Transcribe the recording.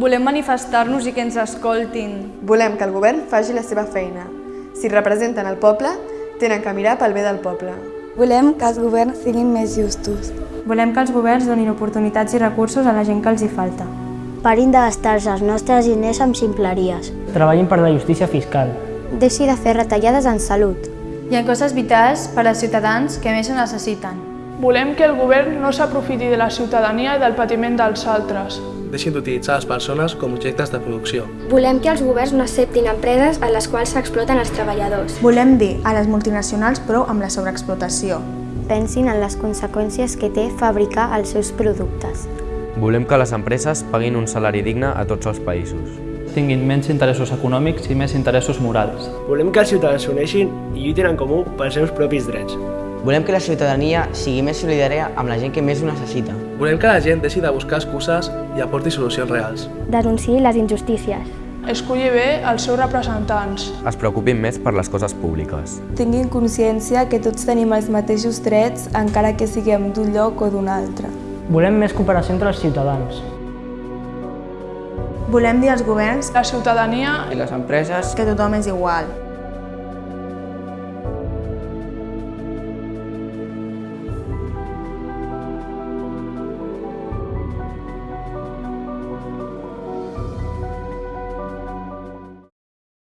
Volem manifestar-nos i que ens escoltin. Volem que el govern faci la seva feina. Si representen el poble, tenen que mirar pel bé del poble. Volem que els governs siguin més justos. Volem que els governs donin oportunitats i recursos a la gent que els hi falta. Parin de gastar-se els nostres diners amb ximpleries. Treballin per la justícia fiscal. Deixi de fer retallades en salut. Hi ha coses vitals per als ciutadans que més ho necessiten. Volem que el govern no s'aprofiti de la ciutadania i del patiment dels altres. Deixin d'utilitzar les persones com objectes de producció. Volem que els governs no acceptin empreses a les quals s'exploten els treballadors. Volem dir a les multinacionals prou amb la sobreexplotació. Pensin en les conseqüències que té fabricar els seus productes. Volem que les empreses paguin un salari digne a tots els països. Tinguin menys interessos econòmics i més interessos morals. Volem que els ciutadans s'uneixin i lluitin en comú pels seus propis drets. Volem que la ciutadania sigui més solidària amb la gent que més ho necessita. Volem que la gent deixi de buscar excuses i aporti solucions reals. Denunciï les injustícies. Escolli bé els seus representants. Es preocupin més per les coses públiques. Tinguin consciència que tots tenim els mateixos drets encara que siguem d'un lloc o d'un altre. Volem més cooperació entre els ciutadans. Volem dir als governs, la ciutadania i les empreses que tothom és igual.